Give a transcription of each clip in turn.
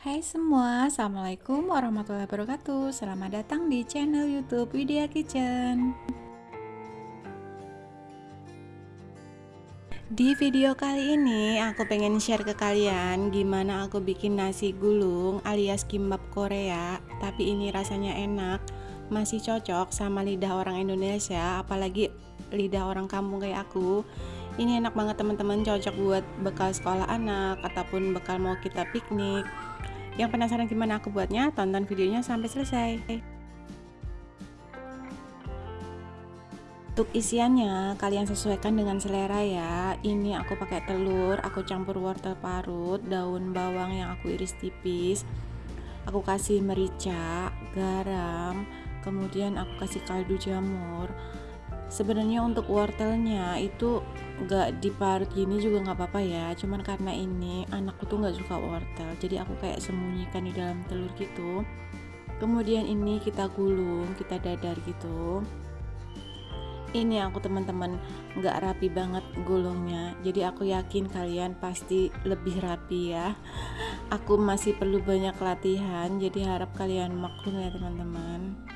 Hai semua, Assalamualaikum warahmatullahi wabarakatuh. Selamat datang di channel youtube Widya Kitchen. Di video kali ini aku pengen share ke kalian Gimana aku bikin nasi gulung alias kimbap Korea Tapi ini rasanya enak Masih cocok sama lidah orang Indonesia Apalagi lidah orang kampung kayak aku. Ini enak banget teman-teman. Cocok buat bekal sekolah anak ataupun bekal mau kita piknik yang penasaran gimana aku buatnya? Tonton videonya sampai selesai. Untuk isiannya kalian sesuaikan dengan selera ya. Ini aku pakai telur, aku campur wortel parut, daun bawang yang aku iris tipis. Aku kasih merica, garam, kemudian aku kasih kaldu jamur sebenarnya untuk wortelnya itu nggak diparut gini juga nggak apa-apa ya. Cuman karena ini anakku tuh nggak suka wortel jadi aku kayak sembunyikan di dalam telur gitu. Kemudian ini kita gulung kita dadar gitu. Ini aku teman-teman nggak rapi banget gulungnya. Jadi aku yakin kalian pasti lebih rapi ya. Aku masih perlu banyak latihan jadi harap kalian maklum ya teman-teman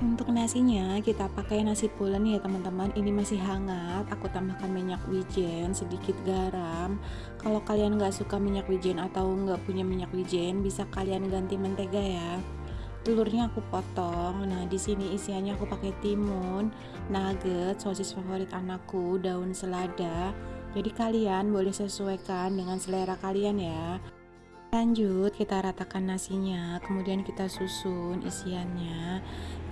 untuk nasinya kita pakai nasi pulen ya teman-teman. Ini masih hangat. Aku tambahkan minyak wijen sedikit garam. Kalau kalian nggak suka minyak wijen atau nggak punya minyak wijen bisa kalian ganti mentega ya. Telurnya aku potong. Nah di sini isiannya aku pakai timun nugget sosis favorit anakku daun selada. Jadi kalian boleh sesuaikan dengan selera kalian ya Lanjut kita ratakan nasinya, kemudian kita susun isiannya.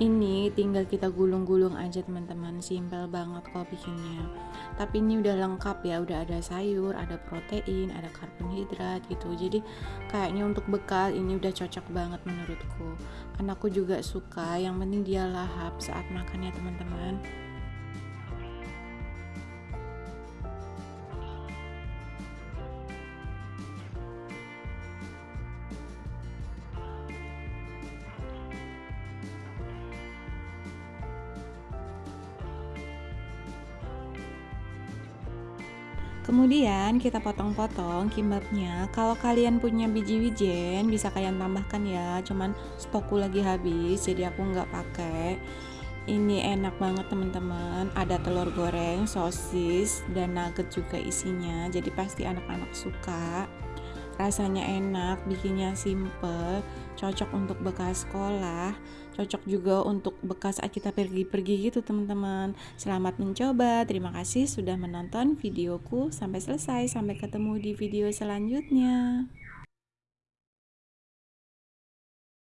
Ini tinggal kita gulung-gulung aja teman-teman, simpel banget kok bikinnya. Tapi ini udah lengkap ya, udah ada sayur, ada protein, ada karbohidrat gitu. Jadi kayaknya untuk bekal ini udah cocok banget menurutku. Anakku juga suka, yang penting dia lahap saat makan ya teman-teman. Kemudian kita potong-potong kimbapnya. Kalau kalian punya biji wijen bisa kalian tambahkan ya. Cuman stokku lagi habis jadi aku nggak pakai. Ini enak banget teman-teman. Ada telur goreng, sosis, dan nugget juga isinya. Jadi pasti anak-anak suka rasanya enak bikinnya simple cocok untuk bekas sekolah cocok juga untuk bekas saat kita pergi-pergi gitu teman-teman. Selamat mencoba. Terima kasih sudah menonton videoku. Sampai selesai. Sampai ketemu di video selanjutnya